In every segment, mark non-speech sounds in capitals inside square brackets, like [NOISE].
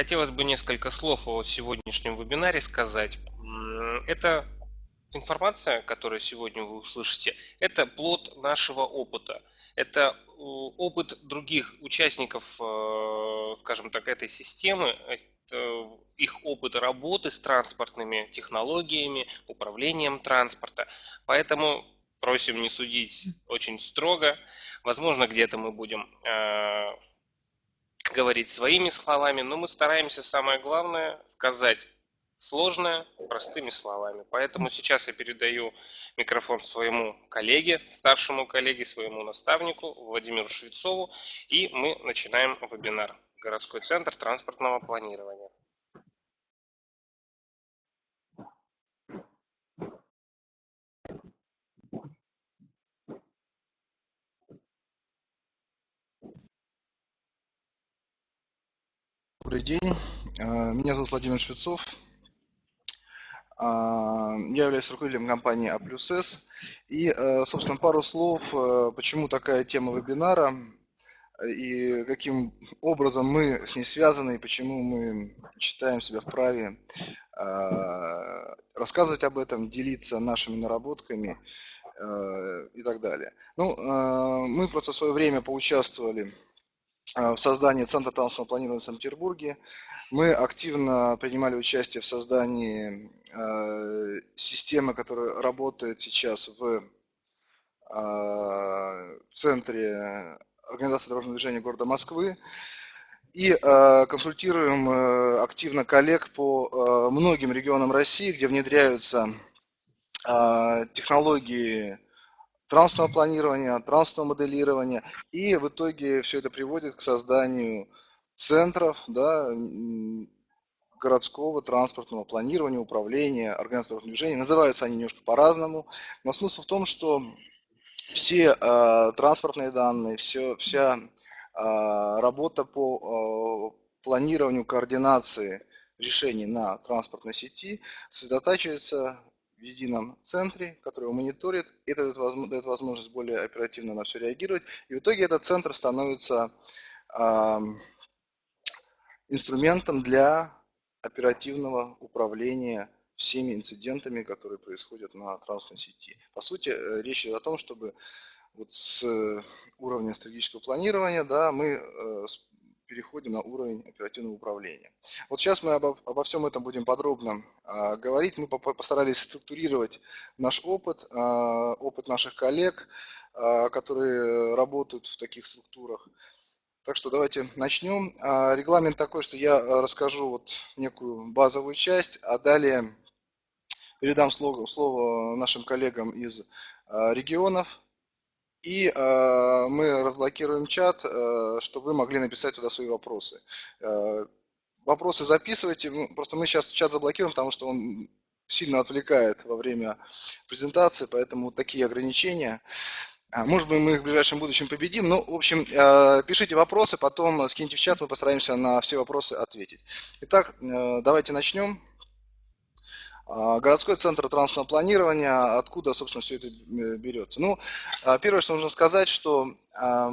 Хотелось бы несколько слов о сегодняшнем вебинаре сказать. Это информация, которую сегодня вы услышите, это плод нашего опыта. Это опыт других участников, э, скажем так, этой системы, их опыт работы с транспортными технологиями, управлением транспорта. Поэтому просим не судить очень строго. Возможно, где-то мы будем э, говорить своими словами, но мы стараемся самое главное сказать сложное простыми словами. Поэтому сейчас я передаю микрофон своему коллеге, старшему коллеге, своему наставнику Владимиру Швецову, и мы начинаем вебинар «Городской центр транспортного планирования». Добрый день, а, меня зовут Владимир Швецов. А, я являюсь руководителем компании А плюс С. И, а, собственно, пару слов, почему такая тема вебинара и каким образом мы с ней связаны, и почему мы считаем себя вправе рассказывать об этом, делиться нашими наработками и так далее. Ну, мы просто в свое время поучаствовали в создании Центра транспортного планирования в Санкт-Петербурге. Мы активно принимали участие в создании э, системы, которая работает сейчас в э, центре организации дорожного движения города Москвы. И э, консультируем э, активно коллег по э, многим регионам России, где внедряются э, технологии транспортного планирования, транспортного моделирования, и в итоге все это приводит к созданию центров, да, городского транспортного планирования, управления, организации движения. Называются они немножко по-разному, но смысл в том, что все э, транспортные данные, все, вся э, работа по э, планированию, координации решений на транспортной сети сосредотачивается в едином центре, который его мониторит. Это дает возможность более оперативно на все реагировать. И в итоге этот центр становится э, инструментом для оперативного управления всеми инцидентами, которые происходят на транспортной сети. По сути, э, речь идет о том, чтобы вот с уровня стратегического планирования да, мы э, переходим на уровень оперативного управления. Вот сейчас мы обо, обо всем этом будем подробно а, говорить. Мы постарались структурировать наш опыт, а, опыт наших коллег, а, которые работают в таких структурах. Так что давайте начнем. Регламент такой, что я расскажу вот некую базовую часть, а далее передам слово, слово нашим коллегам из регионов, и э, мы разблокируем чат, э, чтобы вы могли написать туда свои вопросы. Э, вопросы записывайте. Просто мы сейчас чат заблокируем, потому что он сильно отвлекает во время презентации, поэтому такие ограничения. А, может быть, мы их в ближайшем будущем победим. Ну, в общем, э, пишите вопросы, потом скиньте в чат, мы постараемся на все вопросы ответить. Итак, э, давайте начнем. А, городской центр транспортного планирования, откуда, собственно, все это э, берется? Ну, а, первое, что нужно сказать, что а,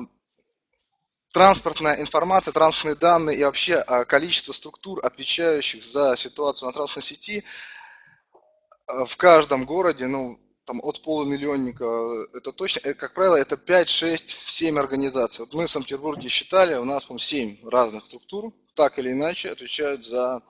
транспортная информация, транспортные данные и вообще количество структур, отвечающих за ситуацию на транспортной сети, в каждом городе, ну, там от полумиллионника, это точно, э, как правило, это 5, 6, 7 организаций. Вот мы в Санкт-Петербурге считали, у нас, по 7 разных структур, так или иначе, отвечают за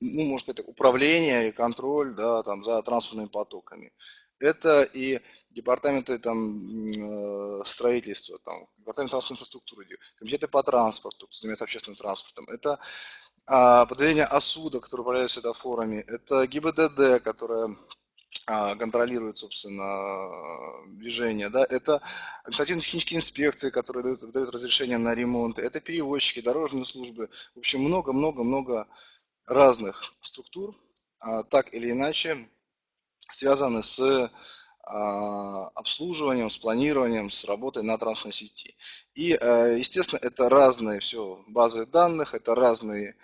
ну, можно сказать, управление и контроль да, там, за транспортными потоками. Это и департаменты там, э, строительства, там, департамент транспортной инфраструктуры, комитеты по транспорту, кто занимается общественным транспортом. Это а, подразделение ОСУДа, которое управляет светофорами. Это ГИБДД, которое а, контролирует, собственно, движение. Да? Это административно-технические инспекции, которые дают, дают разрешение на ремонт. Это перевозчики, дорожные службы. В общем, много-много-много разных структур, а, так или иначе связаны с а, обслуживанием, с планированием, с работой на транспортной сети. И, э, естественно, это разные все базы данных, это разные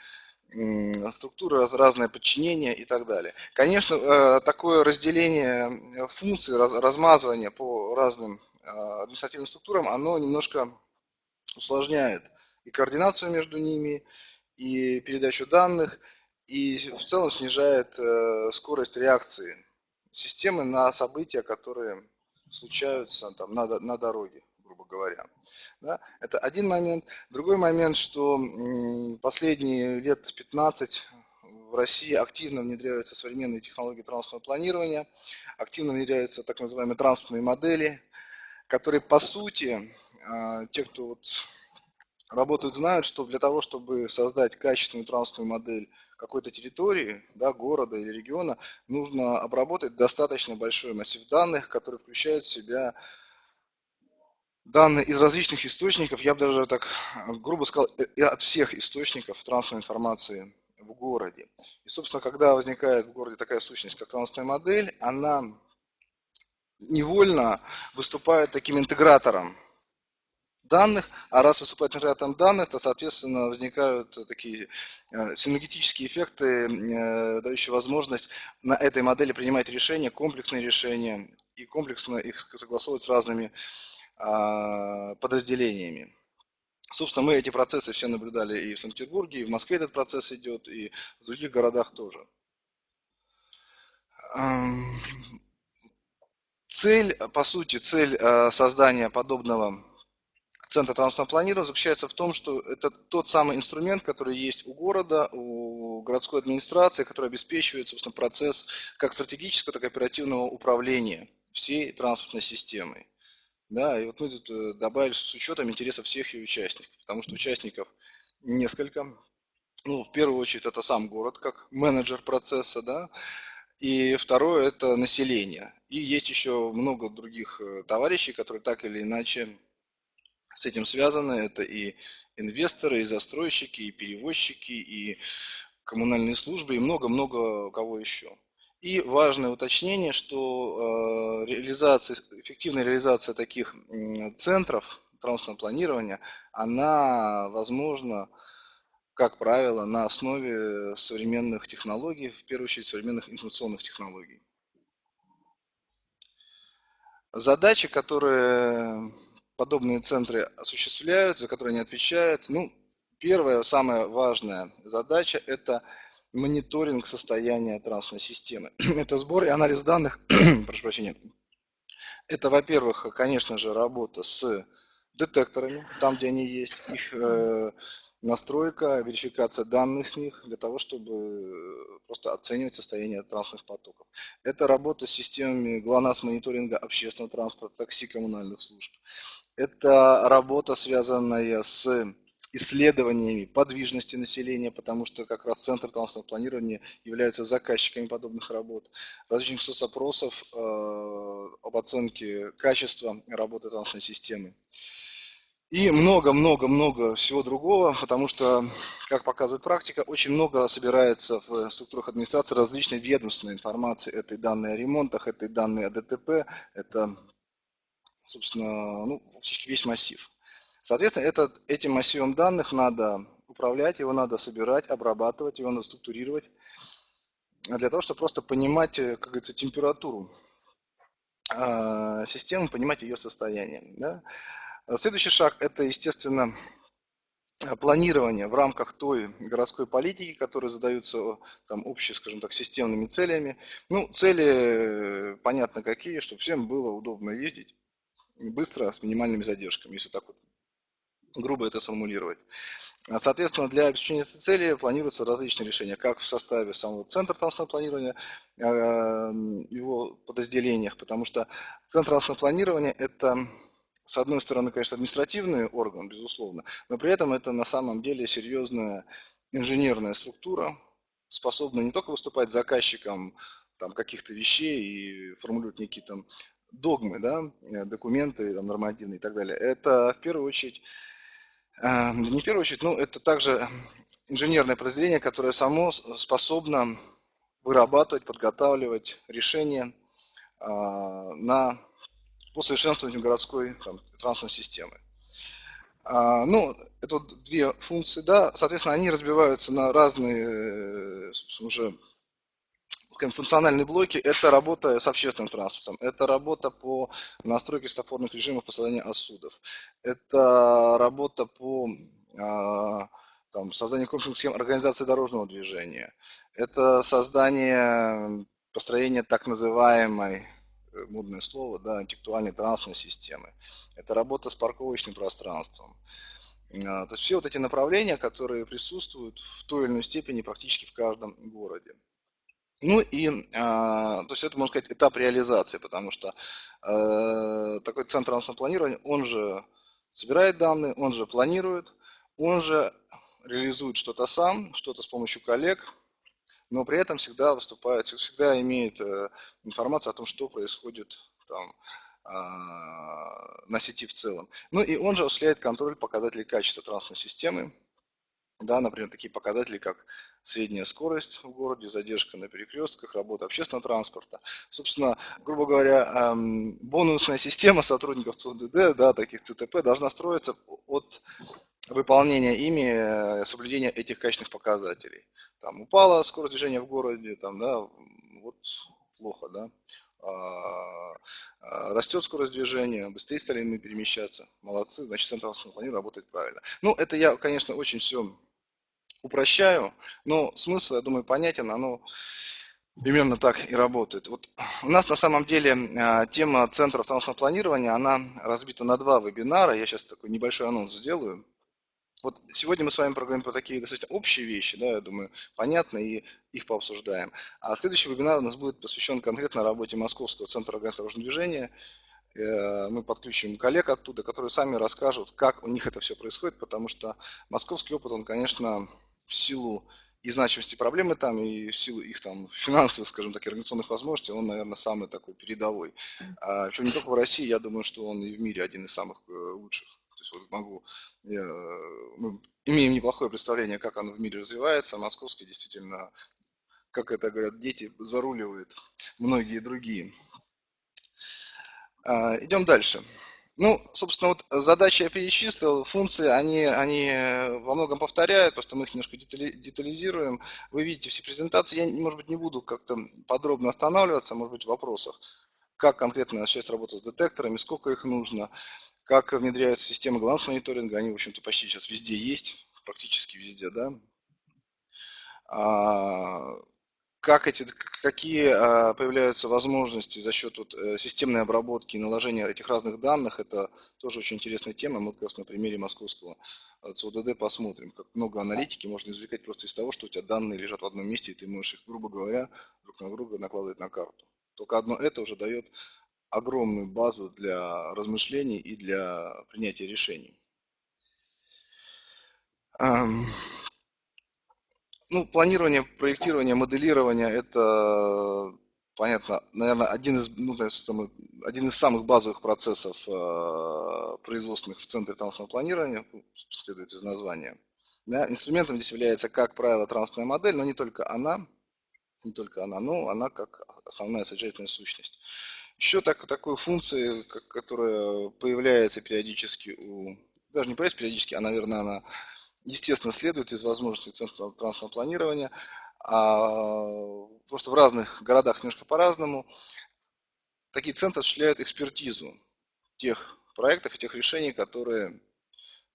структуры, разное подчинение и так далее. Конечно, э, такое разделение функций, размазывание по разным а, административным структурам, оно немножко усложняет и координацию между ними, и передачу данных, и в целом снижает э, скорость реакции системы на события, которые случаются там, на, на дороге, грубо говоря. Да? Это один момент. Другой момент, что последние лет 15 в России активно внедряются современные технологии транспортного планирования, активно внедряются так называемые транспортные модели, которые по сути, а, те, кто вот работают, знают, что для того, чтобы создать качественную транспортную модель какой-то территории, да, города или региона, нужно обработать достаточно большой массив данных, который включает в себя данные из различных источников, я бы даже так грубо сказал, э, от всех источников транспортной информации в городе. И, собственно, когда возникает в городе такая сущность, как транспортная модель, она невольно выступает таким интегратором данных, а раз выступает интегратором данных, то, соответственно, возникают такие э, синергетические эффекты, э, дающие возможность на этой модели принимать решения, комплексные решения, и комплексно их согласовывать с разными а, подразделениями. Собственно, мы эти процессы все наблюдали и в Санкт-Петербурге, и в Москве этот процесс идет, и в других городах тоже. Цель, по сути, цель э, создания подобного центра транспортного планирования заключается в том, что это тот самый инструмент, который есть у города, у городской администрации, который обеспечивает, собственно, процесс как стратегического, так и оперативного управления всей транспортной системой. Да, и вот мы тут э, добавили с учетом интересов всех ее участников, потому что участников несколько. Ну, в первую очередь, это сам город, как менеджер процесса, да, и второе – это население. И есть еще много других э, товарищей, которые так или иначе с этим связаны. Это и инвесторы, и застройщики, и перевозчики, и коммунальные службы, и много-много кого еще. И важное уточнение, что э, реализация, эффективная реализация таких центров транспортного планирования, она возможна, как правило, на основе современных технологий, в первую очередь современных информационных технологий. Задачи, которые подобные центры осуществляют, за которые они отвечают, ну, первая, самая важная задача – это мониторинг состояния транспортной системы. [CLEARS THROAT] Это сбор и анализ данных, [CLEARS THROAT] прошу прощения. Это, во-первых, конечно же, работа с детекторами, там, где они есть, их э, настройка, верификация данных с них, для того, чтобы просто оценивать состояние транспортных потоков. Это работа с системами ГЛОНАСС мониторинга общественного транспорта, такси, коммунальных служб. Это работа, связанная с исследованиями подвижности населения, потому что как раз Центр транспортного планирования является заказчиками подобных работ, различных соцопросов э, об оценке качества работы транспортной системы. И много-много-много всего другого, потому что, как показывает практика, очень много собирается в структурах администрации различной ведомственной информации. Это и данные о ремонтах, это и данные о ДТП, это, собственно, ну, фактически весь массив. Соответственно, этот, этим массивом данных надо управлять, его надо собирать, обрабатывать, его надо структурировать, для того, чтобы просто понимать, э, как говорится, температуру э, системы, понимать ее состояние. Да? Следующий шаг – это, естественно, планирование в рамках той городской политики, которые задаются там общие, скажем так, системными целями. Ну, цели, понятно какие, чтобы всем было удобно ездить быстро, с минимальными задержками, если так вот грубо это сформулировать. А, соответственно, для обеспечения этой цели планируются различные решения, как в составе самого центра транспортного планирования, его подразделениях, потому что центр транспортного планирования – это, с одной стороны, конечно, административный орган, безусловно, но при этом это на самом деле серьезная инженерная структура, способная не только выступать заказчиком там, каких-то вещей и формулировать некие там догмы, да, документы там, нормативные и так далее. Это в первую очередь а, не в первую очередь, но это также инженерное подразделение, которое само способно вырабатывать, подготавливать решения а, на, по совершенствованию городской транспортной системы. А, ну, это вот две функции, да, соответственно, они разбиваются на разные уже функциональные блоки – это работа с общественным транспортом, это работа по настройке светофорных режимов по созданию осудов, это работа по а, там, создание комплексных схем организации дорожного движения, это создание, построение так называемой, э, модное слово, да, интеллектуальной транспортной системы, это работа с парковочным пространством. А, то есть все вот эти направления, которые присутствуют в той или иной степени практически в каждом городе. Ну и, э, то есть это, можно сказать, этап реализации, потому что э, такой центр транспортного планирования, он же собирает данные, он же планирует, он же реализует что-то сам, что-то с помощью коллег, но при этом всегда выступает, всегда имеет э, информацию о том, что происходит там, э, на сети в целом. Ну и он же осуществляет контроль показателей качества транспортной системы, да, например, такие показатели, как средняя скорость в городе, задержка на перекрестках, работа общественного транспорта. Собственно, грубо говоря, эм, бонусная система сотрудников ЦУДД, да, таких ЦТП, должна строиться от выполнения ими э, соблюдения этих качественных показателей. Там упала скорость движения в городе, там, да, вот плохо, да. А, а, растет скорость движения, быстрее стали мы перемещаться. Молодцы, значит, центр планирования работает правильно. Ну, это я, конечно, очень все упрощаю, но смысл, я думаю, понятен, оно примерно так и работает. Вот у нас на самом деле а, тема центров транспортного планирования, она разбита на два вебинара, я сейчас такой небольшой анонс сделаю. Вот сегодня мы с вами проговорим про такие достаточно общие вещи, да, я думаю, понятно, и их пообсуждаем. А следующий вебинар у нас будет посвящен конкретно работе Московского центра дорожного движения. Э, мы подключим коллег оттуда, которые сами расскажут, как у них это все происходит, потому что московский опыт, он, конечно, в силу и значимости проблемы там, и в силу их там финансовых, скажем так, организационных возможностей, он, наверное, самый такой передовой. А, причем не только в России, я думаю, что он и в мире один из самых э, лучших. То есть вот могу, я, мы имеем неплохое представление, как оно в мире развивается, московский действительно, как это говорят дети, заруливает многие другие. А, идем дальше. Ну, собственно, вот задачи я перечислил, функции, они, они во многом повторяют, просто мы их немножко детализируем. Вы видите все презентации, я, может быть, не буду как-то подробно останавливаться, может быть, в вопросах. Как конкретно начать работать с детекторами, сколько их нужно, как внедряются системы главного мониторинга, они, в общем-то, почти сейчас везде есть, практически везде, да. А, как эти, какие а, появляются возможности за счет вот, э, системной обработки и наложения этих разных данных, это тоже очень интересная тема. Мы как раз на примере московского э, ЦУДД посмотрим, как много аналитики можно извлекать просто из того, что у тебя данные лежат в одном месте, и ты можешь их, грубо говоря, друг на друга накладывать на карту. Только одно это уже дает огромную базу для размышлений и для принятия решений. Ну, планирование, проектирование, моделирование – это, понятно, наверное, один из, ну, один из самых базовых процессов э, производственных в центре транспортного планирования, ну, следует из названия. Да, инструментом здесь является, как правило, транспортная модель, но не только она, не только она, но она как основная содержательная сущность. Еще так, такой функции, которая появляется периодически у, даже не появляется периодически, а, наверное, она естественно, следует из возможностей центра транспортного планирования, а просто в разных городах немножко по-разному. Такие центры осуществляют экспертизу тех проектов и тех решений, которые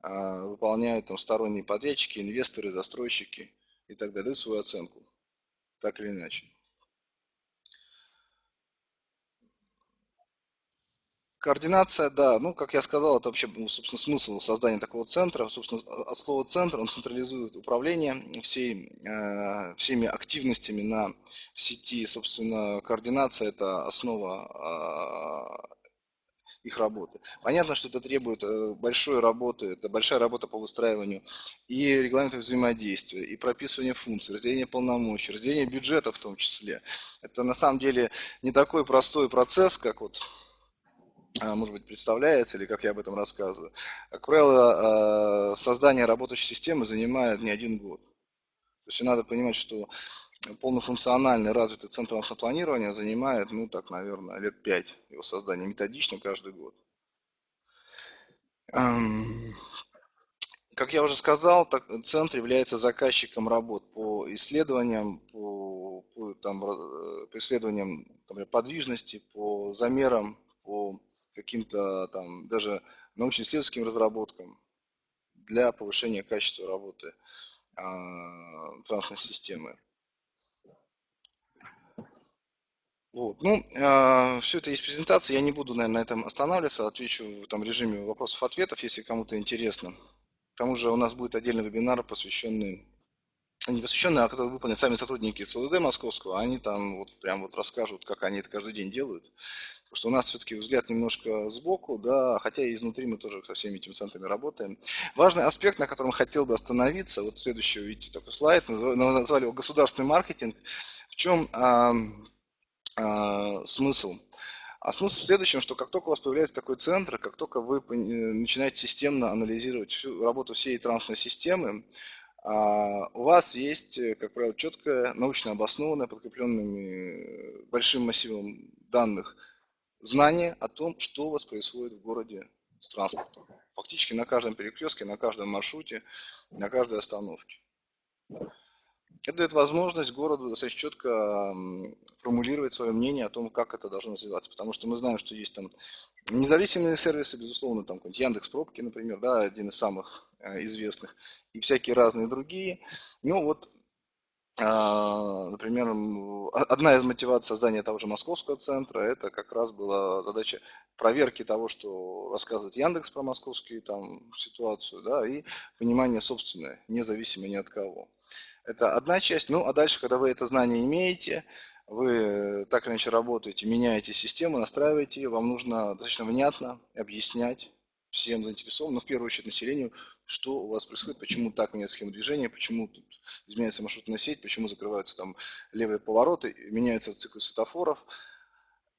а, выполняют там, сторонние подрядчики, инвесторы, застройщики и так далее, дают свою оценку, так или иначе. Координация, да, ну, как я сказал, это вообще, ну, собственно, смысл создания такого центра. Собственно, от слова центр он централизует управление всей, э, всеми активностями на сети. Собственно, координация – это основа э, их работы. Понятно, что это требует э, большой работы, это большая работа по выстраиванию и регламентов взаимодействия, и прописывания функций, разделения полномочий, разделения бюджета в том числе. Это на самом деле не такой простой процесс, как вот а, может быть, представляется, или как я об этом рассказываю. Как правило, а, создание работающей системы занимает не один год. То есть надо понимать, что полнофункциональный развитый центр планирования занимает, ну так, наверное, лет пять его создания, методично каждый год. Как я уже сказал, так, центр является заказчиком работ по исследованиям, по, по, там, э, по исследованиям например, подвижности, по замерам, по каким-то там даже научно-исследовательским разработкам, для повышения качества работы а, транспортной системы. Вот. Ну, э, все это есть презентация, я не буду, наверное, на этом останавливаться, отвечу в там, режиме вопросов-ответов, если кому-то интересно. К тому же у нас будет отдельный вебинар, посвященный, не посвященный, а который выполнят сами сотрудники ЦУД московского, они там вот прям вот расскажут, как они это каждый день делают. Потому что у нас все-таки взгляд немножко сбоку, да, хотя и изнутри мы тоже со всеми этими центрами работаем. Важный аспект, на котором хотел бы остановиться, вот следующий, видите, такой слайд, назвали его государственный маркетинг. В чем а, смысл? А смысл в следующем, что как только у вас появляется такой центр, как только вы начинаете системно анализировать всю работу всей транспортной системы, а, у вас есть, как правило, четкое, научно обоснованное, подкрепленными э, большим массивом данных знание о том, что у вас происходит в городе с транспортом. Фактически на каждом перекрестке, на каждом маршруте, на каждой остановке. Это дает возможность городу достаточно четко формулировать свое мнение о том, как это должно развиваться. Потому что мы знаем, что есть там независимые сервисы, безусловно, там какой-нибудь Яндекс Пробки, например, да, один из самых э, известных, и всякие разные другие. Ну вот, а, например, одна из мотиваций создания того же московского центра, это как раз была задача проверки того, что рассказывает Яндекс про московскую там ситуацию, да, и понимание собственное, независимо ни от кого. Это одна часть. Ну, а дальше, когда вы это знание имеете, вы так или иначе работаете, меняете систему, настраиваете ее, вам нужно достаточно внятно объяснять всем заинтересованным, но в первую очередь населению, что у вас происходит, почему так меняется схема движения, почему тут изменяется маршрутная сеть, почему закрываются там левые повороты, меняются циклы светофоров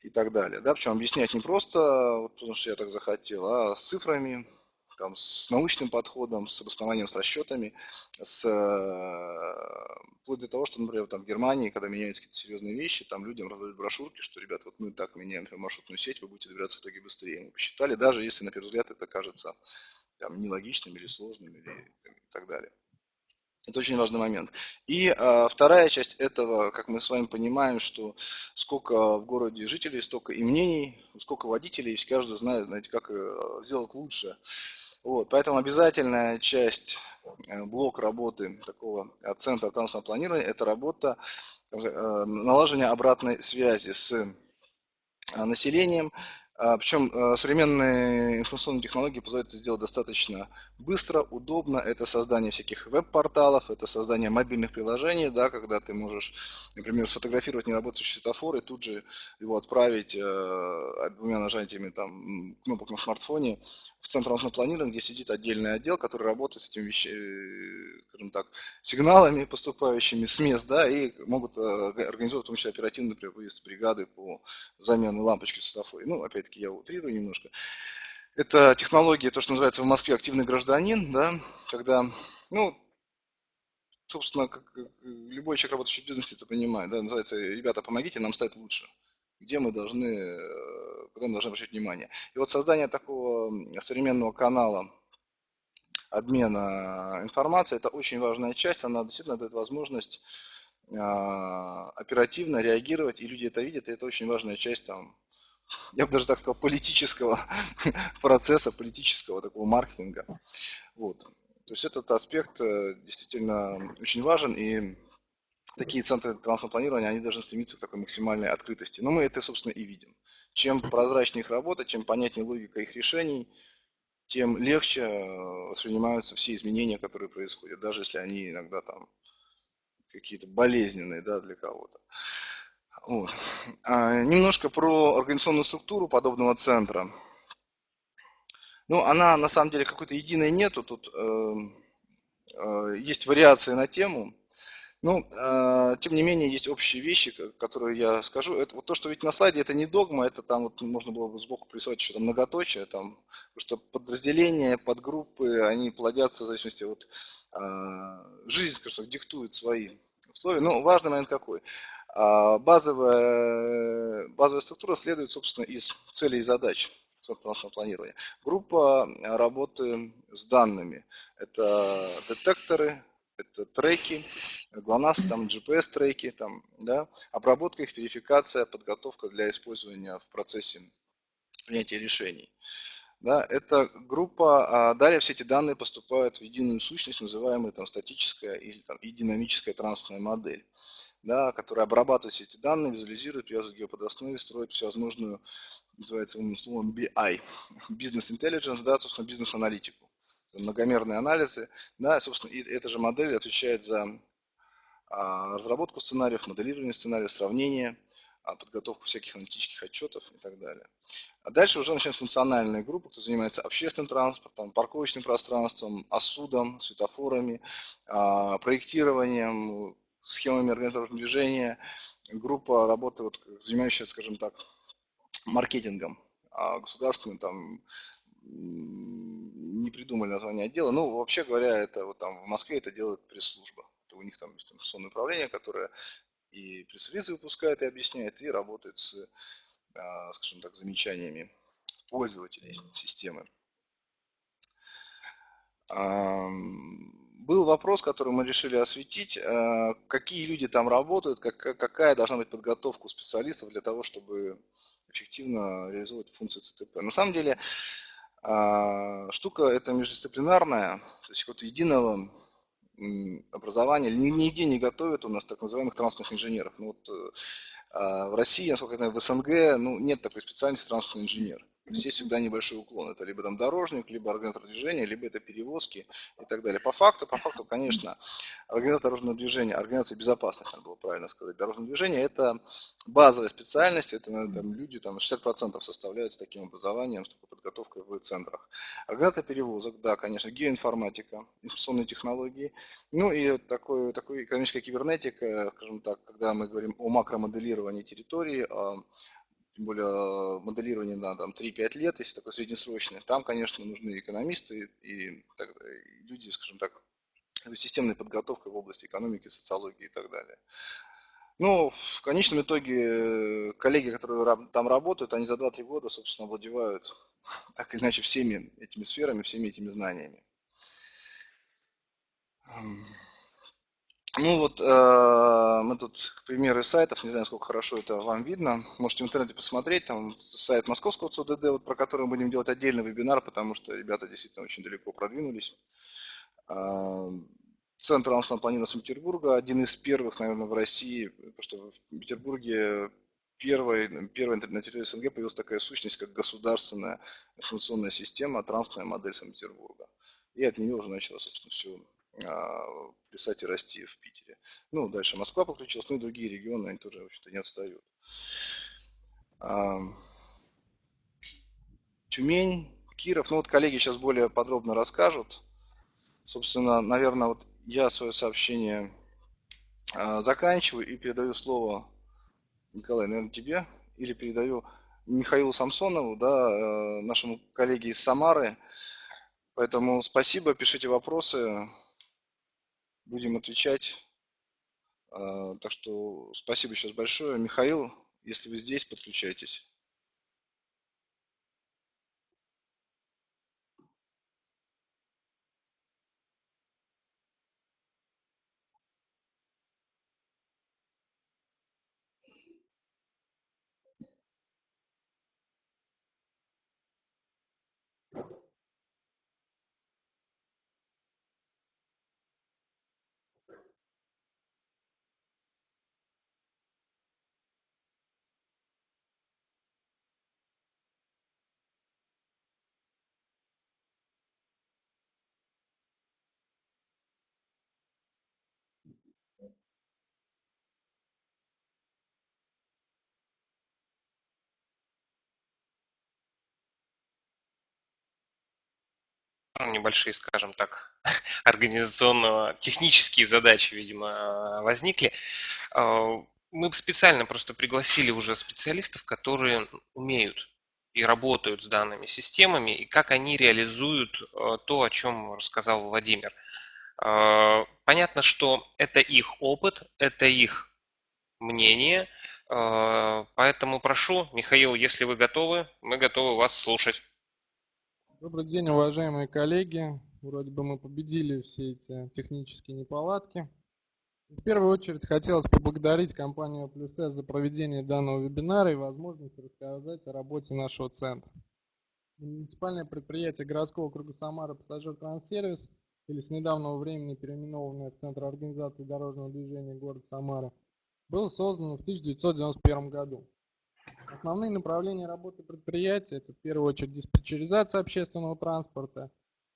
и так далее. Да? Причем объяснять не просто, потому что я так захотел, а с цифрами, там, с научным подходом, с обоснованием, с расчетами, с, э, вплоть до того, что, например, там, в Германии, когда меняются какие-то серьезные вещи, там людям раздают брошюрки, что, ребят, вот мы так меняем например, маршрутную сеть, вы будете добираться в итоге быстрее. Мы посчитали, даже если, на первый взгляд, это кажется там, нелогичным или сложным или, и так далее. Это очень важный момент. И а, вторая часть этого, как мы с вами понимаем, что сколько в городе жителей, столько и мнений, сколько водителей, каждый знает, знаете, как э, сделать лучше. Вот, поэтому обязательная часть, э, блок работы такого э, центра транспортного планирования – это работа налаживания обратной связи с населением, Причем современные информационные технологии позволяют это сделать достаточно быстро, удобно. Это создание всяких веб-порталов, это создание мобильных приложений, да, когда ты можешь, например, сфотографировать неработающий светофор и тут же его отправить э, двумя нажатиями там, кнопок на смартфоне в центр планирования, где сидит отдельный отдел, который работает с этими вещами, скажем так, сигналами, поступающими с мест, да, и могут э, организовать в том числе оперативный выезд бригады по замене лампочки в светофоре. Ну, опять опять-таки я утрирую немножко. Это технология, то, что называется в Москве активный гражданин, да, когда, ну, собственно, как любой человек, работающий в бизнесе, это понимает, да, называется, ребята, помогите нам стать лучше, где мы должны, куда мы должны обращать внимание. И вот создание такого современного канала обмена информацией, это очень важная часть, она действительно дает возможность а, оперативно реагировать, и люди это видят, и это очень важная часть там, я бы даже так сказал, политического [LAUGHS] процесса, политического такого маркетинга. Вот. То есть этот аспект э, действительно очень важен, и такие центры трансформационного планирования, они должны стремиться к такой максимальной открытости. Но мы это, собственно, и видим. Чем прозрачнее их работа, чем понятнее логика их решений, тем легче э, воспринимаются все изменения, которые происходят, даже если они иногда там какие-то болезненные да, для кого-то. Вот. А, немножко про организационную структуру подобного центра. Ну, она на самом деле какой-то единой нету, тут э, э, есть вариации на тему. Ну, э, тем не менее, есть общие вещи, которые я скажу. Это вот то, что видите на слайде, это не догма, это там вот можно было бы сбоку присылать там многоточие, там, потому что подразделения, подгруппы, они плодятся в зависимости от э, жизни, скажем так, диктует свои условия. Но важный момент какой? А базовая, базовая структура следует, собственно, из целей и задач центрального планирования. Группа работы с данными. Это детекторы, это треки, GLONASS, там GPS-треки, там, да, обработка их, верификация, подготовка для использования в процессе принятия решений. Да, это группа, а далее все эти данные поступают в единую сущность, называемую там статическая или, там, и динамическая трансферная модель, да, которая обрабатывает все эти данные, визуализирует, к геоподоснове, строит всевозможную, называется умным словом BI, Business Intelligence, да, собственно, бизнес-аналитику, многомерные анализы, да, собственно, и эта же модель отвечает за а, разработку сценариев, моделирование сценариев, сравнение, подготовку всяких аналитических отчетов и так далее. А дальше уже начинается функциональная группа, кто занимается общественным транспортом, парковочным пространством, осудом, светофорами, а, проектированием, схемами организационного движения. Группа работы, вот, занимающаяся, скажем так, маркетингом государственным, там, не придумали название отдела. Ну, вообще говоря, это вот там в Москве это делает пресс-служба. У них там есть информационное управление, которое и пресс-релизы выпускает и объясняет, и работает с, а, скажем так, замечаниями пользователей системы. Был вопрос, который мы решили осветить, а, какие люди там работают, какая должна быть подготовка у специалистов для того, чтобы эффективно реализовать функции ЦТП. На самом деле, а, штука эта междисциплинарная, то есть вот единого образования нигде не готовят у нас так называемых транспортных инженеров. Ну, вот, э, а в России, насколько я знаю, в СНГ ну, нет такой специальности транспортный инженер. Здесь всегда небольшой уклон. Это либо там дорожник, либо организатор движения, либо это перевозки и так далее. По факту, по факту, конечно, организация дорожного движения, организация безопасности, надо было правильно сказать, дорожного движения, это базовая специальность, это там, люди, там 60% составляют с таким образованием, с такой подготовкой в центрах. Организация перевозок, да, конечно, геоинформатика, информационные технологии, ну и такой, такой экономическая кибернетика, скажем так, когда мы говорим о макромоделировании территории, тем более э, моделирование на там, 3-5 лет, если такое среднесрочное, там, конечно, нужны экономисты и, так, и люди, скажем так, с системной подготовкой в области экономики, социологии и так далее. Ну, в конечном итоге, э, коллеги, которые там работают, они за 2-3 года, собственно, владевают [LAUGHS] так или иначе всеми этими сферами, всеми этими знаниями. Ну вот э, мы тут к примеру сайтов, не знаю, сколько хорошо это вам видно. Можете в интернете посмотреть, там сайт московского ЦУДД, вот, про который мы будем делать отдельный вебинар, потому что ребята действительно очень далеко продвинулись. Э, Центр транспортного планирования Санкт-Петербурга, один из первых, наверное, в России, потому что в Петербурге первой, первой на территории СНГ появилась такая сущность, как государственная информационная система, транспортная модель Санкт-Петербурга. И от нее уже начало, собственно, все писать и расти в Питере. Ну, дальше Москва подключилась, ну и другие регионы, они тоже, вообще-то, не отстают. А, Тюмень, Киров, ну вот коллеги сейчас более подробно расскажут. Собственно, наверное, вот я свое сообщение а, заканчиваю и передаю слово, Николай, наверное, тебе, или передаю Михаилу Самсонову, да, э, нашему коллеге из Самары. Поэтому спасибо, пишите вопросы будем отвечать. А, так что спасибо сейчас большое. Михаил, если вы здесь, подключайтесь. Небольшие, скажем так, [LAUGHS] организационно-технические задачи, видимо, возникли. А, мы специально просто пригласили уже специалистов, которые умеют и работают с данными системами, и как они реализуют а, то, о чем рассказал Владимир. А, понятно, что это их опыт, это их мнение, поэтому прошу, Михаил, если вы готовы, мы готовы вас слушать. Добрый день, уважаемые коллеги. Вроде бы мы победили все эти технические неполадки. В первую очередь хотелось поблагодарить компанию Плюс за проведение данного вебинара и возможность рассказать о работе нашего центра. муниципальное предприятие городского округа Самара «Пассажир Транссервис» или с недавнего времени переименованное в Центр организации дорожного движения города Самара, было создано в 1991 году. Основные направления работы предприятия – это в первую очередь диспетчеризация общественного транспорта,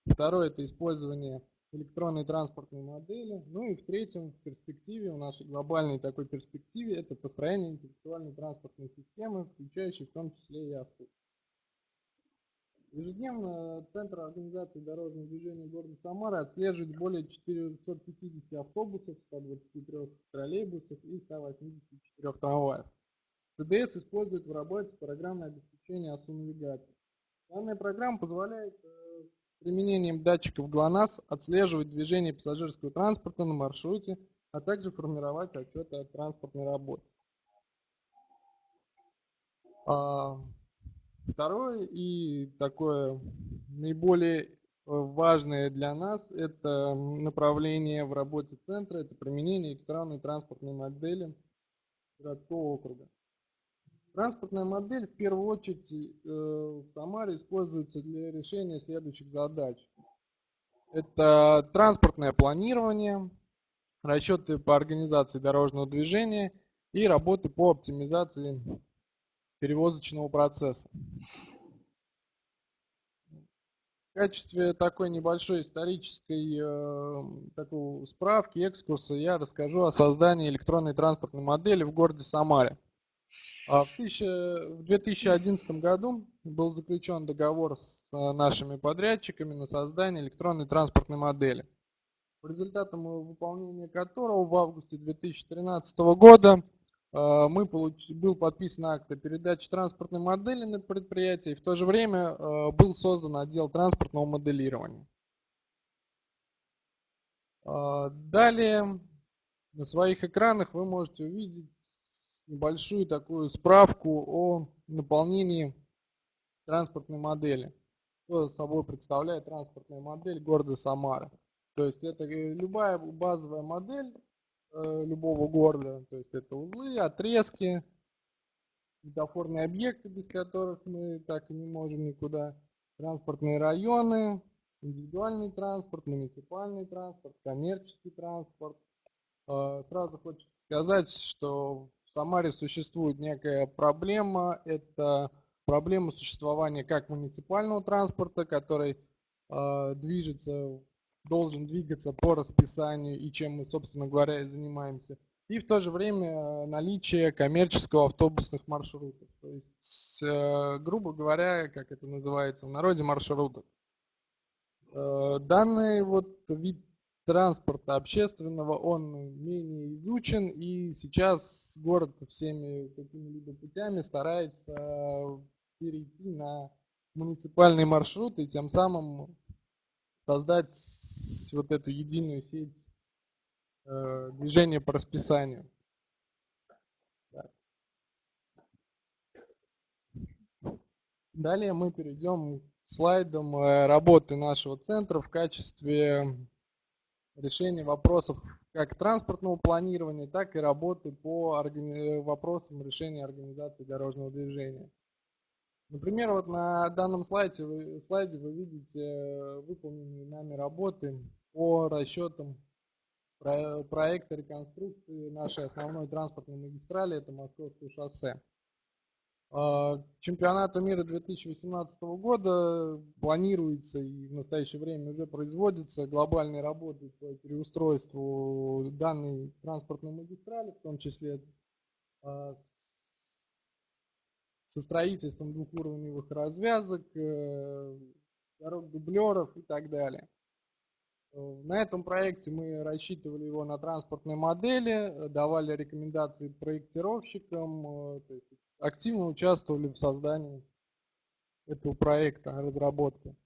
второе – это использование электронной транспортной модели, ну и в третьем, в перспективе, в нашей глобальной такой перспективе, это построение интеллектуальной транспортной системы, включающей в том числе и АСУ. Ежедневно Центр организации дорожного движения города Самара отслеживает более 450 автобусов, 123 троллейбусов и 184 трамваев. ЦДС использует в работе программное обеспечение АСУ-навигации. Данная программа позволяет э, с применением датчиков ГЛОНАСС отслеживать движение пассажирского транспорта на маршруте, а также формировать отчеты о транспортной работе. Второе и такое наиболее э, важное для нас это направление в работе центра, это применение электронной транспортной модели городского округа. Транспортная модель в первую очередь э, в Самаре используется для решения следующих задач. Это транспортное планирование, расчеты по организации дорожного движения и работы по оптимизации перевозочного процесса. В качестве такой небольшой исторической э, такой справки, экскурса я расскажу о создании электронной транспортной модели в городе Самаре. А в, 1000, в 2011 году был заключен договор с э, нашими подрядчиками на создание электронной транспортной модели, по результатам выполнения которого в августе 2013 года мы получ... был подписан акт о передаче транспортной модели на предприятие, и в то же время э, был создан отдел транспортного моделирования. Э, далее на своих экранах вы можете увидеть небольшую такую справку о наполнении транспортной модели. Что собой представляет транспортная модель города Самара. То есть это любая базовая модель, Э, любого города. То есть это узлы, отрезки, светофорные объекты, без которых мы так и не можем никуда. Транспортные районы, индивидуальный транспорт, муниципальный транспорт, коммерческий транспорт. Э, сразу хочется сказать, что в Самаре существует некая проблема. Это проблема существования как муниципального транспорта, который э, движется должен двигаться по расписанию и чем мы, собственно говоря, и занимаемся. И в то же время э, наличие коммерческого автобусных маршрутов. То есть, э, грубо говоря, как это называется в народе, маршрутов. Э, данный вот вид транспорта общественного, он менее изучен, и сейчас город всеми какими-либо путями старается перейти на муниципальные маршруты, и тем самым создать вот эту единую сеть э, движения по расписанию. Далее мы перейдем к слайдам э, работы нашего центра в качестве решения вопросов как транспортного планирования, так и работы по вопросам решения организации дорожного движения. Например, вот на данном слайде вы, слайде вы видите э, выполненные нами работы по расчетам проекта реконструкции нашей основной транспортной магистрали, это Московское шоссе. А, к чемпионату мира 2018 года планируется и в настоящее время уже производятся глобальные работы по переустройству данной транспортной магистрали, в том числе а, со строительством двухуровневых развязок, э, дорог дублеров и так далее. Э, на этом проекте мы рассчитывали его на транспортной модели, давали рекомендации проектировщикам, э, активно участвовали в создании этого проекта, разработки.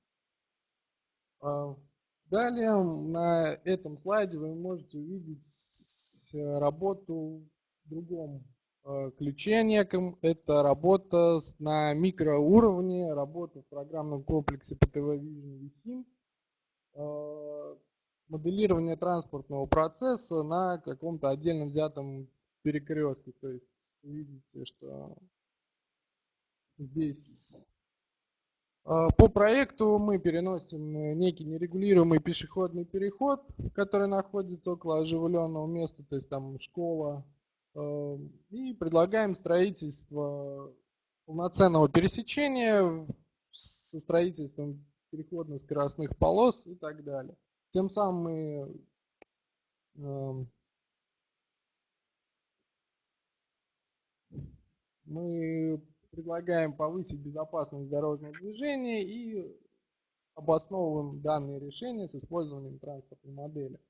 Далее на этом слайде вы можете увидеть работу в другом Э, ключе неком. Это работа на микроуровне, работа в программном комплексе PTV Vision VSIM, э, моделирование транспортного процесса на каком-то отдельно взятом перекрестке. То есть видите, что здесь А, по проекту мы переносим некий нерегулируемый пешеходный переход, который находится около оживленного места, то есть там школа, и предлагаем строительство полноценного пересечения со строительством переходно-скоростных полос и так далее. Тем самым мы а, мы предлагаем повысить безопасность дорожного движения и обосновываем данные решения с использованием транспортной модели.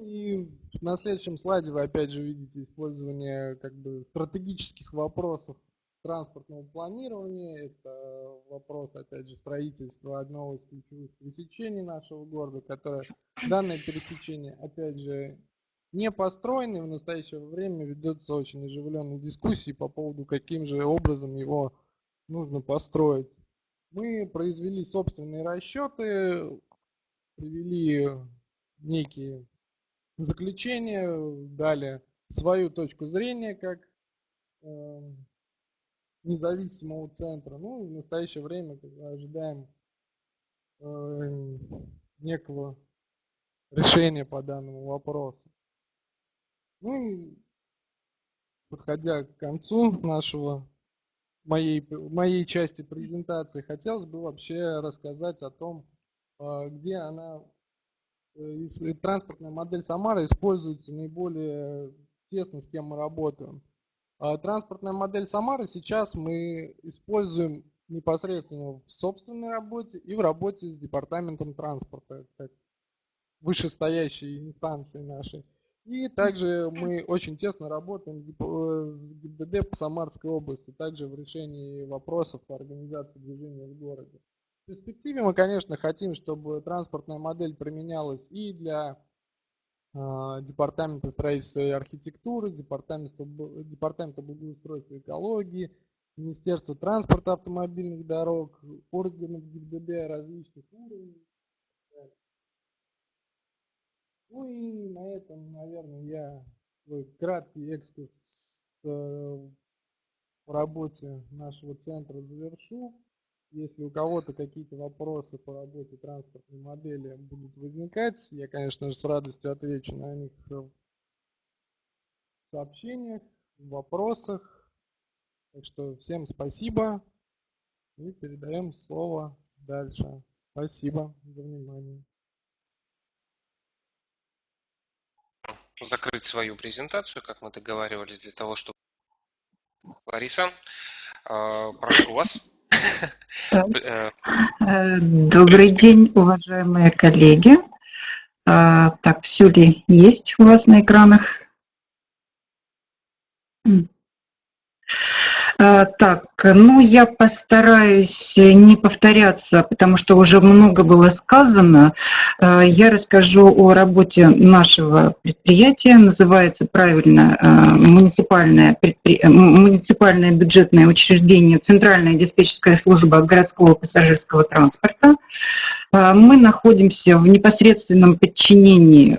И на следующем слайде вы опять же видите использование как бы стратегических вопросов транспортного планирования. Это вопрос, опять же, строительства одного из ключевых пересечений нашего города, которое данное пересечение, опять же, не построены. В настоящее время ведутся очень оживленные дискуссии по поводу, каким же образом его нужно построить. Мы произвели собственные расчеты, привели некие заключения, дали свою точку зрения как э, независимого центра. Ну, в настоящее время ожидаем э, некого решения по данному вопросу. Ну подходя к концу нашего моей, моей части презентации, хотелось бы вообще рассказать о том, а, где она, транспортная модель Самара используется наиболее тесно, с кем мы работаем. А транспортная модель Самары сейчас мы используем непосредственно в собственной работе и в работе с департаментом транспорта, как вышестоящей инстанции нашей. И также мы очень тесно работаем с ГИБДД по Самарской области, также в решении вопросов по организации движения в городе. Перспективе мы, конечно, хотим, чтобы транспортная модель применялась и для э, Департамента строительства и архитектуры, Департамента, Департамента благоустройства и экологии, Министерства транспорта автомобильных дорог, органов ГИБДД различных уровней ну и на этом, наверное, я свой краткий экскурс в работе нашего центра завершу. Если у кого-то какие-то вопросы по работе транспортной модели будут возникать, я, конечно же, с радостью отвечу на них в сообщениях, в вопросах. Так что всем спасибо и передаем слово дальше. Спасибо за внимание. закрыть свою презентацию, как мы договаривались, для того, чтобы... Лариса, а, прошу вас. Э, э, добрый день, уважаемые коллеги. А, так, все ли есть у вас на экранах? А, так, ну я постараюсь не повторяться, потому что уже много было сказано. А, я расскажу о работе нашего предприятия. Называется правильно а, муниципальное, предпри... муниципальное бюджетное учреждение Центральная диспетчерская служба городского пассажирского транспорта. Мы находимся в непосредственном подчинении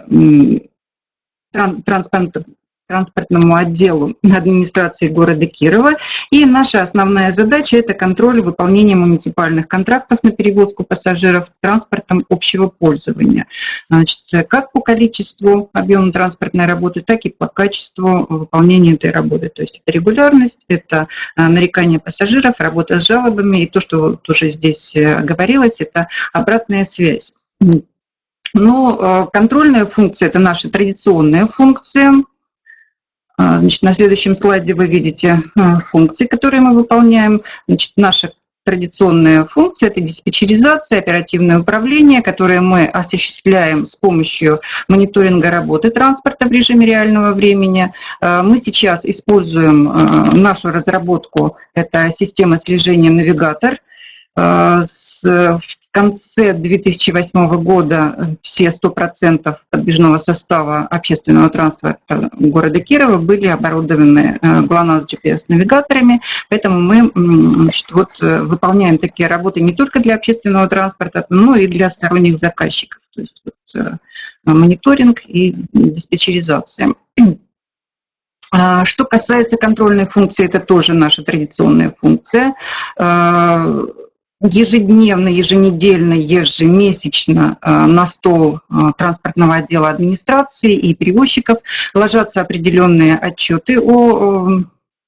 транспорта, транспортному отделу администрации города Кирова. И наша основная задача – это контроль выполнения муниципальных контрактов на перевозку пассажиров транспортом общего пользования. Значит, как по количеству объема транспортной работы, так и по качеству выполнения этой работы. То есть это регулярность, это а, нарекание пассажиров, работа с жалобами и то, что тоже здесь э, говорилось, это обратная связь. Ну, э, контрольная функция – это наша традиционная функция, значит, на следующем слайде вы видите а, функции, которые мы выполняем. Значит, наша традиционная функция – это диспетчеризация, оперативное управление, которое мы осуществляем с помощью мониторинга работы транспорта в режиме реального времени. А, мы сейчас используем нашу разработку, это система слежения «Навигатор», в конце 2008 года все 100% подвижного состава общественного транспорта города Кирова были оборудованы э, GLONASS GPS-навигаторами, поэтому мы значит, вот, э, выполняем такие работы не только для общественного транспорта, но и для сторонних заказчиков, то есть вот, э, мониторинг и диспетчеризация. А, что касается контрольной функции, это тоже наша традиционная функция. Ежедневно, еженедельно, ежемесячно на стол транспортного отдела администрации и перевозчиков ложатся определенные отчеты о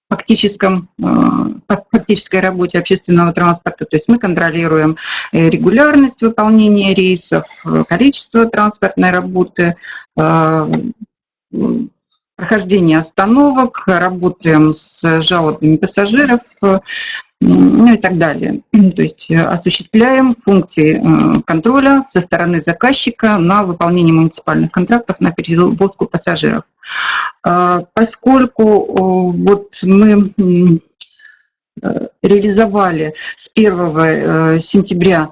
фактическом, фактической работе общественного транспорта. То есть мы контролируем э, регулярность выполнения рейсов, количество транспортной работы, прохождение остановок, работаем с жалобами пассажиров, э, ну и так далее. [CLEARS THROAT] То есть э, осуществляем функции э, контроля со стороны заказчика на выполнение муниципальных контрактов на перевозку пассажиров. А, поскольку вот мы реализовали с 1 сентября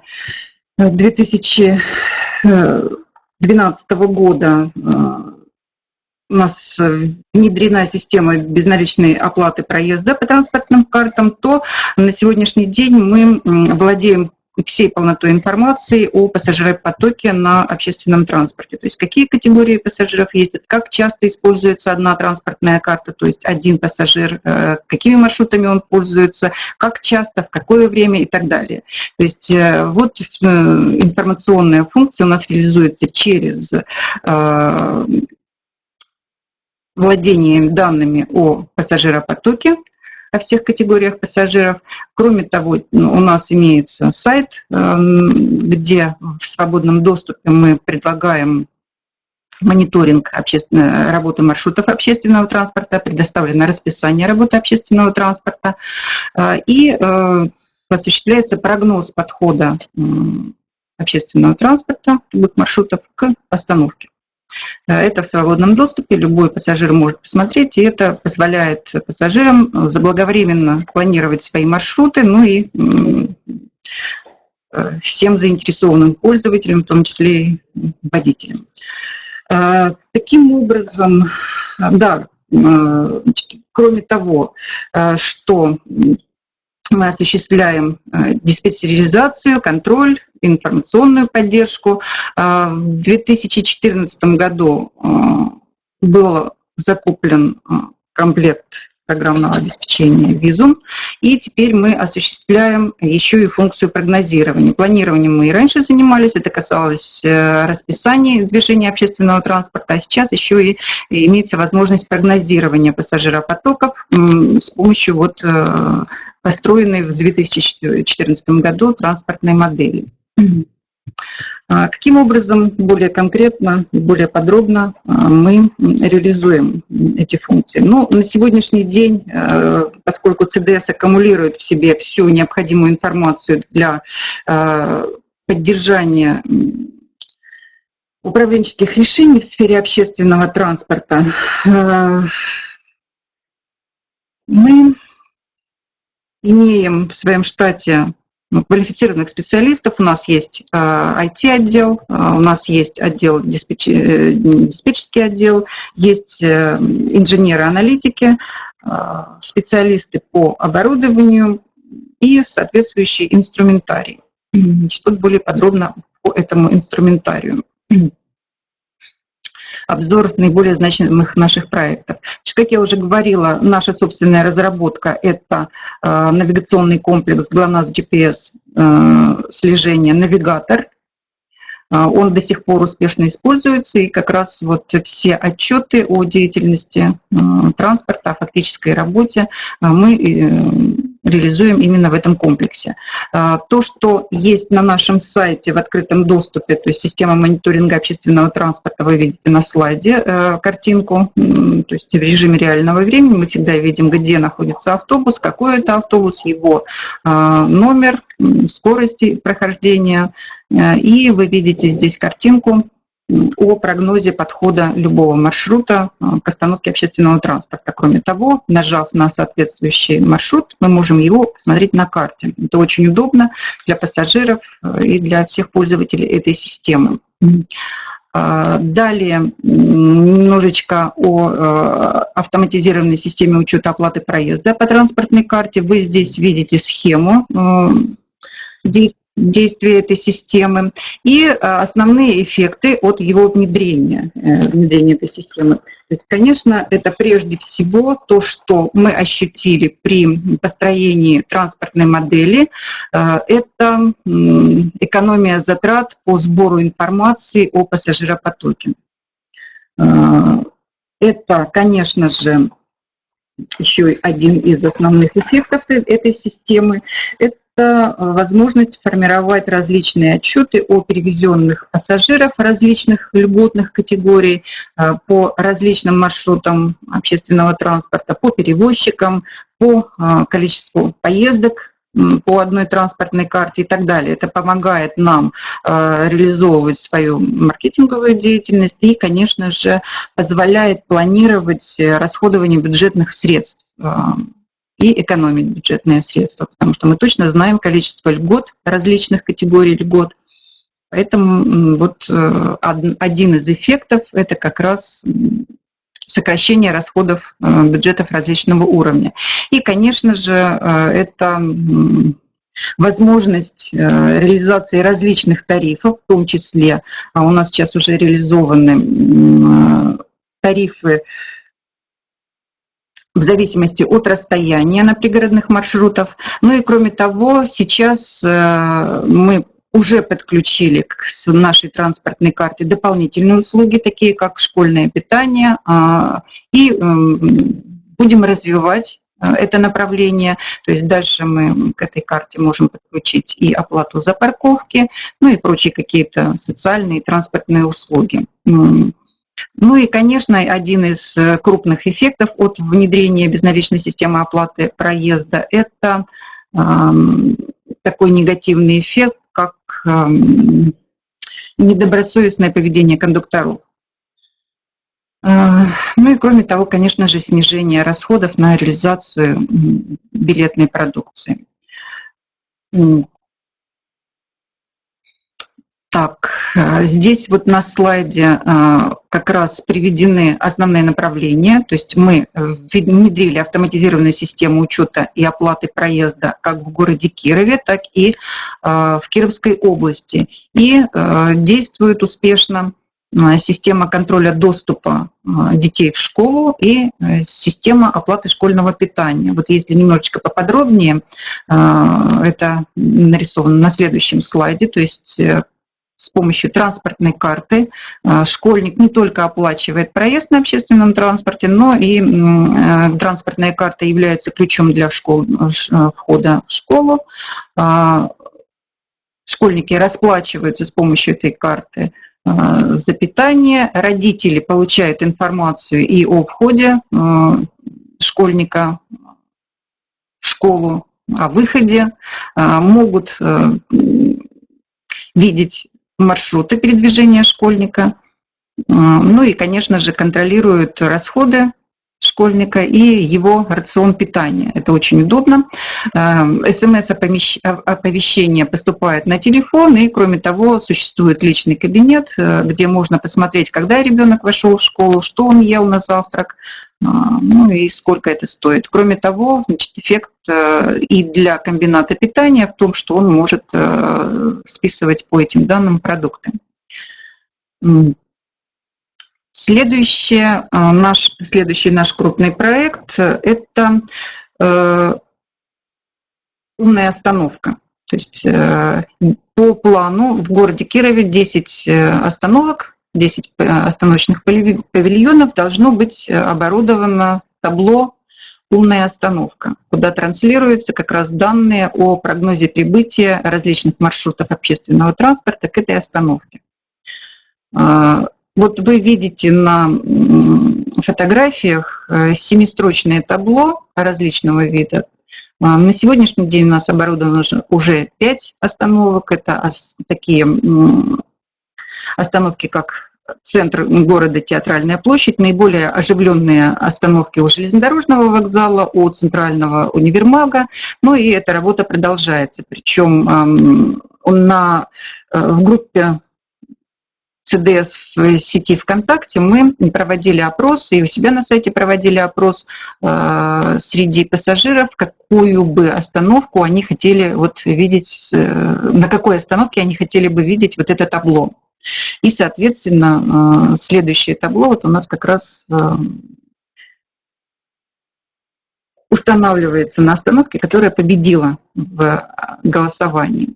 2012 года у нас э, внедрена система безналичной оплаты проезда по транспортным картам, то на сегодняшний день мы владеем всей полнотой информации о пассажиропотоке на общественном транспорте. То есть какие категории пассажиров ездят, как часто используется одна транспортная карта, то есть один пассажир, э, какими маршрутами он пользуется, как часто, в какое время и так далее. То есть э, вот информационная функция у нас реализуется через владением данными о пассажиропотоке, о всех категориях пассажиров. Кроме того, ну, у нас имеется сайт, эм, где в свободном доступе мы предлагаем мониторинг работы маршрутов общественного транспорта, предоставлено расписание работы общественного транспорта э, и э, осуществляется прогноз подхода общественного транспорта, любых маршрутов к остановке. Э, это в свободном доступе, любой пассажир может посмотреть, и это позволяет пассажирам заблаговременно планировать свои маршруты, ну и э, всем заинтересованным пользователям, в том числе и водителям. Э, таким образом, да, кроме того, что мы осуществляем диспетчеризацию, контроль информационную поддержку. А, в 2014 году а, был закуплен а, комплект программного обеспечения визум. И теперь мы осуществляем еще и функцию прогнозирования. Планированием мы и раньше занимались, это касалось э, расписания движения общественного транспорта, а сейчас еще и имеется возможность прогнозирования пассажиропотоков с помощью вот э, построенной в 2014 году транспортной модели. А каким образом более конкретно и более подробно а, мы реализуем эти функции? Ну, на сегодняшний день, э, поскольку CDS аккумулирует в себе всю необходимую информацию для э, поддержания управленческих решений в сфере общественного транспорта, э, мы имеем в своем штате квалифицированных специалистов. У нас есть IT-отдел, а, а, у нас есть отдел диспетч... Э, диспетчерский отдел, есть э, инженеры-аналитики, а, специалисты по оборудованию и соответствующий инструментарий. Что более подробно по этому инструментарию обзор наиболее значимых наших проектов. Значит, как я уже говорила, наша собственная разработка – это э, навигационный комплекс GLONASS GPS э, слежение «Навигатор». Э, он до сих пор успешно используется, и как раз вот все отчеты о деятельности транспорта, о фактической работе мы реализуем именно в этом комплексе. А, то, что есть на нашем сайте в открытом доступе, то есть система мониторинга общественного транспорта, вы видите на слайде э, картинку, то есть в режиме реального времени мы всегда видим, где находится автобус, какой это автобус, его а, номер, скорости прохождения, э, и вы видите здесь картинку о прогнозе подхода любого маршрута э, к остановке общественного транспорта. Кроме того, нажав на соответствующий маршрут, мы можем его посмотреть на карте. Это очень удобно для пассажиров э, и для всех пользователей этой системы. А, далее немножечко о э, автоматизированной системе учета оплаты проезда по транспортной карте. Вы здесь видите схему действий действия этой системы и основные эффекты от его внедрения, внедрения этой системы. То есть, конечно, это прежде всего то, что мы ощутили при построении транспортной модели. Это экономия затрат по сбору информации о пассажиропотоке. Это, конечно же, еще один из основных эффектов э, этой системы – это э, возможность формировать различные отчеты о перевезенных пассажиров различных льготных категорий э, по различным маршрутам общественного транспорта, по перевозчикам, по количеству поездок по одной транспортной карте и так далее. Это помогает нам э, реализовывать свою маркетинговую деятельность и, конечно же, позволяет планировать расходование бюджетных средств э, и экономить бюджетные средства, потому что мы точно знаем количество льгот, различных категорий льгот. Поэтому вот э, один из эффектов – это как раз сокращение расходов э, бюджетов различного уровня. И, конечно же, э, это возможность реализации различных тарифов, в том числе а у нас сейчас уже реализованы тарифы в зависимости от расстояния на пригородных маршрутах. Ну и кроме того, сейчас мы уже подключили к нашей транспортной карте дополнительные услуги, такие как школьное питание, а, и эм, будем развивать э, это направление. То есть дальше мы к этой карте можем подключить и оплату за парковки, ну и прочие какие-то социальные и транспортные услуги. Ну и, конечно, один из э, крупных эффектов от внедрения безналичной системы оплаты проезда – это такой негативный эффект, как недобросовестное поведение кондукторов. Э, ну и кроме того, конечно же, снижение расходов на реализацию билетной продукции. Так, э, здесь вот на слайде э, как раз приведены основные направления. То есть мы э, внедрили автоматизированную систему учета и оплаты проезда как в городе Кирове, так и в Кировской области. И действует успешно система контроля доступа детей в школу и система оплаты школьного питания. Вот если немножечко поподробнее, это нарисовано на следующем слайде, то есть с помощью транспортной карты а, школьник не только оплачивает проезд на общественном транспорте, но и э, транспортная карта является ключом для школ, э, входа в школу. А, школьники расплачиваются с помощью этой карты за питание. Родители получают информацию и о входе школьника в школу, о выходе, могут э, видеть маршруты передвижения школьника. Ну и, конечно же, контролируют расходы школьника и его рацион питания. Это очень удобно. Эм, СМС-оповещение поступает на телефон, и, кроме того, существует личный кабинет, э, где можно посмотреть, когда ребенок вошел в школу, что он ел на завтрак, э, ну и сколько это стоит. Кроме того, значит, эффект э, и для комбината питания в том, что он может списывать по этим данным продукты. Следующий наш, следующий наш крупный проект – это э, умная остановка. То есть э, по плану в городе Кирове 10 э, остановок, 10 остановочных павильонов должно быть оборудовано табло «Умная остановка», куда транслируются как раз данные о прогнозе прибытия различных маршрутов общественного транспорта к этой остановке. Вот вы видите на фотографиях э, семистрочное табло различного вида. А, на сегодняшний день у нас оборудовано уже 5 остановок. Это такие остановки, как центр города Театральная площадь, наиболее оживленные остановки у железнодорожного вокзала, у центрального универмага. Ну и эта работа продолжается. Причем на, э, в группе ЦДС в сети ВКонтакте мы проводили опрос, и у себя на сайте проводили опрос э, среди пассажиров, какую бы остановку они хотели вот видеть, на какой остановке они хотели бы видеть вот это табло. И, соответственно, следующее табло вот у нас как раз устанавливается на остановке, которая победила в голосовании.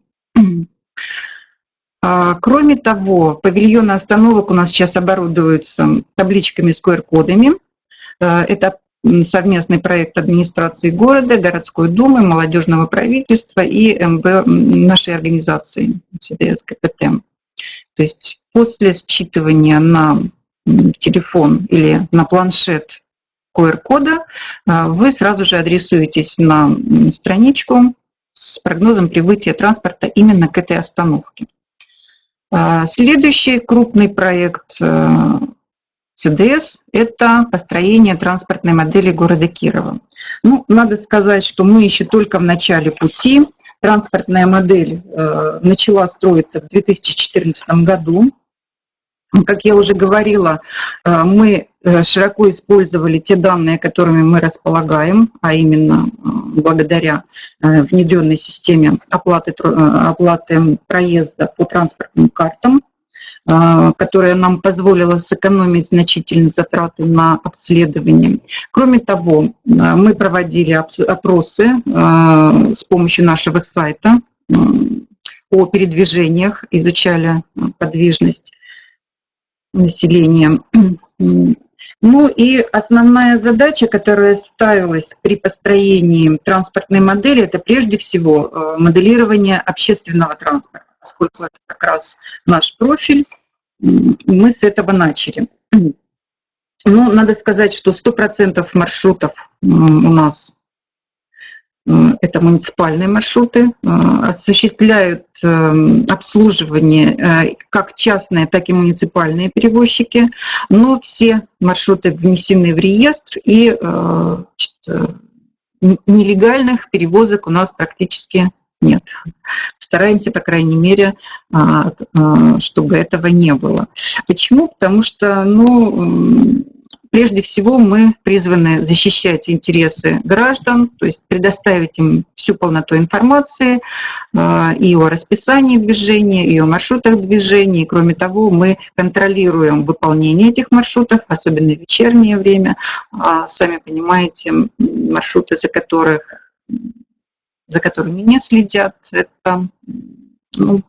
А, кроме того, павильоны остановок у нас сейчас оборудуются табличками с QR-кодами. А, это совместный проект администрации города, городской думы, молодежного правительства и МБ нашей организации ЦДС КПТ. То есть после считывания на телефон или на планшет QR-кода, а, вы сразу же адресуетесь на страничку с прогнозом прибытия транспорта именно к этой остановке. А, следующий крупный проект ЦДС – это построение транспортной модели города Кирова. Ну, надо сказать, что мы еще только в начале пути. Транспортная модель э, начала строиться в 2014 году. Как я уже говорила, э, мы э, широко использовали те данные, которыми мы располагаем, а именно э, благодаря внедренной системе оплаты, оплаты проезда по транспортным картам, которая нам позволила сэкономить значительные затраты на обследование. Кроме того, мы проводили опросы с помощью нашего сайта о передвижениях, изучали подвижность населения. [CLEARS THROAT] Ну и основная задача, которая ставилась при построении транспортной модели, это прежде всего э, моделирование общественного транспорта, поскольку это как раз наш профиль, мы с этого начали. [CLEARS THROAT] Ну, надо сказать, что 100% маршрутов у нас это муниципальные маршруты, э, осуществляют эм, обслуживание э, как частные, так и муниципальные перевозчики, но все маршруты внесены в реестр, и э, значит, нелегальных перевозок у нас практически нет. Стараемся, по крайней мере, а, чтобы этого не было. Почему? Потому что, ну, Прежде всего мы призваны защищать интересы граждан, то есть предоставить им всю полноту информации а, и о расписании движения, и о маршрутах движения. Кроме того, мы контролируем выполнение этих маршрутов, особенно в вечернее время. А, сами понимаете, маршруты, за, которых, за которыми не следят, это ну,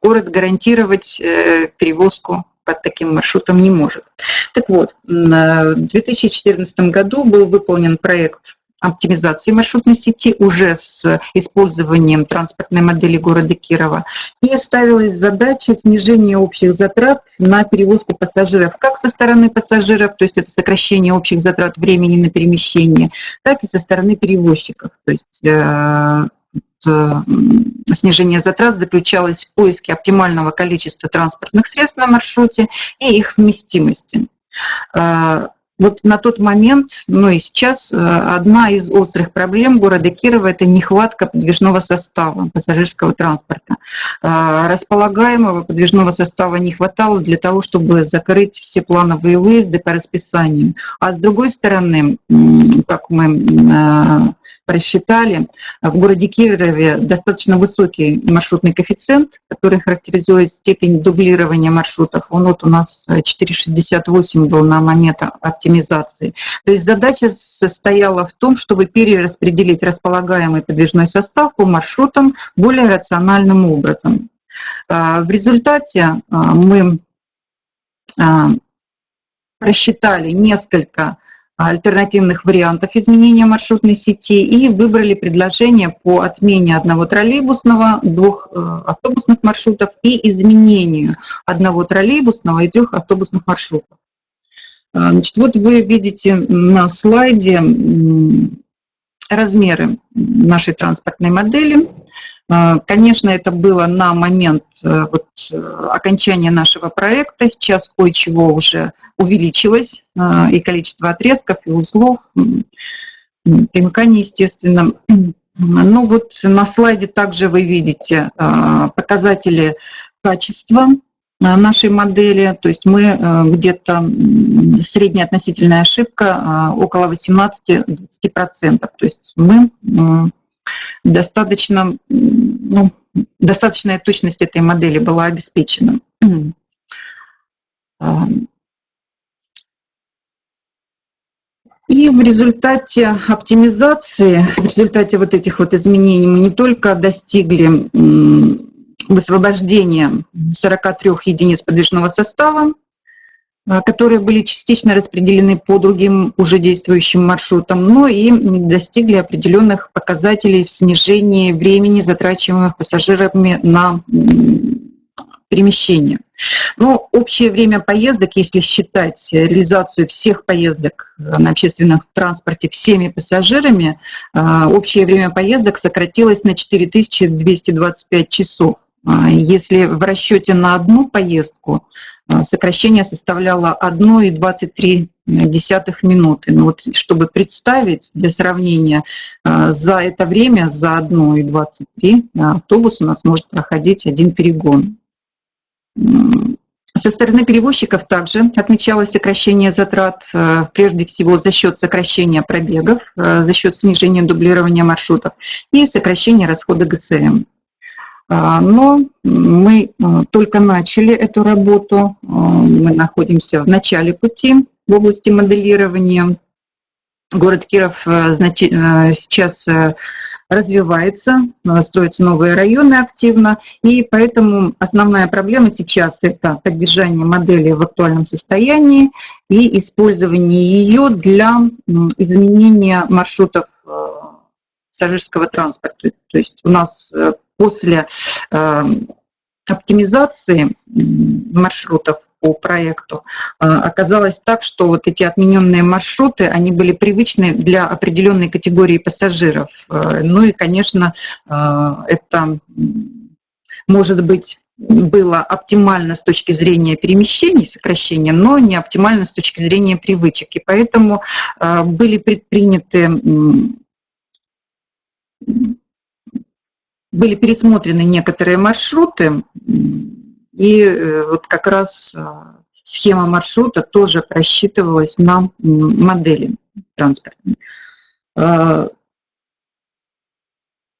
город гарантировать э, перевозку под таким маршрутом не может. Так вот, в 2014 году был выполнен проект оптимизации маршрутной сети уже с использованием транспортной модели города Кирова. И ставилась задача снижения общих затрат на перевозку пассажиров как со стороны пассажиров, то есть это сокращение общих затрат времени на перемещение, так и со стороны перевозчиков. То есть э, Э, снижение затрат заключалось в поиске оптимального количества транспортных средств на маршруте и их вместимости. Э, вот на тот момент, ну и сейчас, э, одна из острых проблем города Кирова – это нехватка подвижного состава пассажирского транспорта. Располагаемого подвижного состава не хватало для того, чтобы закрыть все плановые выезды по расписанию. А с другой стороны, как мы просчитали, в городе Кирове достаточно высокий маршрутный коэффициент, который характеризует степень дублирования маршрутов. Он вот у нас 4,68 был на момент оптимизации. То есть задача состояла в том, чтобы перераспределить располагаемый подвижной состав по маршрутам более рациональным образом. А, в результате а, мы а, просчитали несколько альтернативных вариантов изменения маршрутной сети и выбрали предложение по отмене одного троллейбусного, двух э, автобусных маршрутов и изменению одного троллейбусного и трех автобусных маршрутов. Э, значит, вот вы видите на слайде размеры нашей транспортной модели. Э, конечно, это было на момент вот, окончания нашего проекта. Сейчас кое-чего уже увеличилось, а, и количество отрезков, и узлов, примыканий, естественно. Ну вот на слайде также вы видите а, показатели качества нашей модели, то есть мы где-то средняя относительная ошибка около 18-20%. То есть мы достаточно, ну, достаточная точность этой модели была обеспечена. И в результате оптимизации, в результате вот этих вот изменений мы не только достигли высвобождения 43 единиц подвижного состава, а, которые были частично распределены по другим уже действующим маршрутам, но и достигли определенных показателей в снижении времени, затрачиваемых пассажирами на перемещение. Но общее время поездок, если считать реализацию всех поездок на общественном транспорте всеми пассажирами, а, общее время поездок сократилось на 4225 часов. А, если в расчете на одну поездку сокращение составляло 1,23 минуты. Но вот, чтобы представить для сравнения, за это время, за 1,23 автобус у нас может проходить один перегон. Со стороны перевозчиков также отмечалось сокращение затрат, э, прежде всего за счет сокращения пробегов, э, за счет снижения дублирования маршрутов и сокращения расхода ГСМ. А, но мы э, только начали эту работу, мы находимся в начале пути в области моделирования. Город Киров сейчас развивается, строятся новые районы активно, и поэтому основная проблема сейчас – это поддержание модели в актуальном состоянии и использование ее для изменения маршрутов э, пассажирского транспорта. То есть у нас э, после э, оптимизации маршрутов по проекту, а, оказалось так, что вот эти отмененные маршруты, они были привычны для определенной категории пассажиров. А, ну и, конечно, а, это может быть было оптимально с точки зрения перемещений, сокращения, но не оптимально с точки зрения привычек. И поэтому были предприняты были пересмотрены некоторые маршруты, и э, вот как раз а, схема маршрута тоже просчитывалась на модели транспортной. А,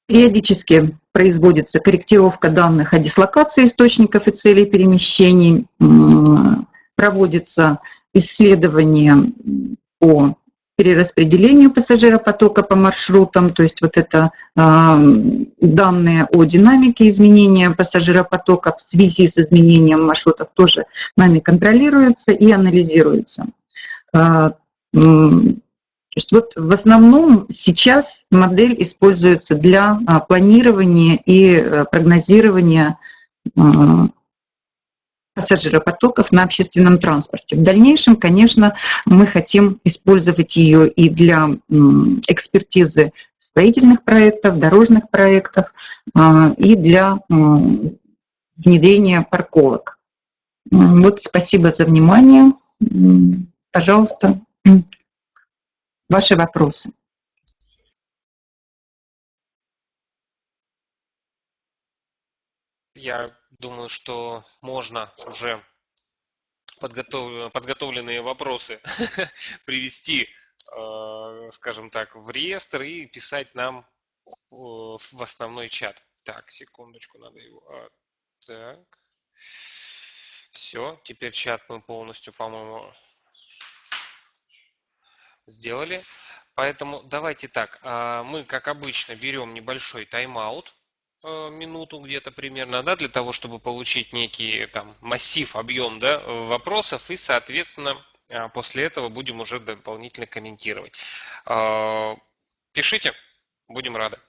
периодически производится корректировка данных о дислокации источников и целей перемещений, проводится исследование по перераспределению пассажиропотока по маршрутам, то есть вот это э, данные о динамике изменения пассажиропотока в связи с изменением маршрутов тоже нами контролируются и анализируются. Э, то есть вот в основном сейчас модель используется для планирования и э, прогнозирования пассажиропотоков на общественном транспорте. В дальнейшем, конечно, мы хотим использовать ее и для экспертизы строительных проектов, дорожных проектов а, и для внедрения парковок. Вот спасибо за внимание. Пожалуйста, [CLEARS THROAT] ваши вопросы. Я думаю, что можно уже подготов... подготовленные вопросы [LAUGHS] привести, э, скажем так, в реестр и писать нам в основной чат. Так, секундочку, надо его... А, так. Все, теперь чат мы полностью, по-моему, сделали. Поэтому давайте так, а, мы, как обычно, берем небольшой тайм-аут Э, минуту где-то примерно, да, для того, чтобы получить некий там массив, объем, да, вопросов и, соответственно, а, после этого будем уже дополнительно комментировать. Пишите, будем рады.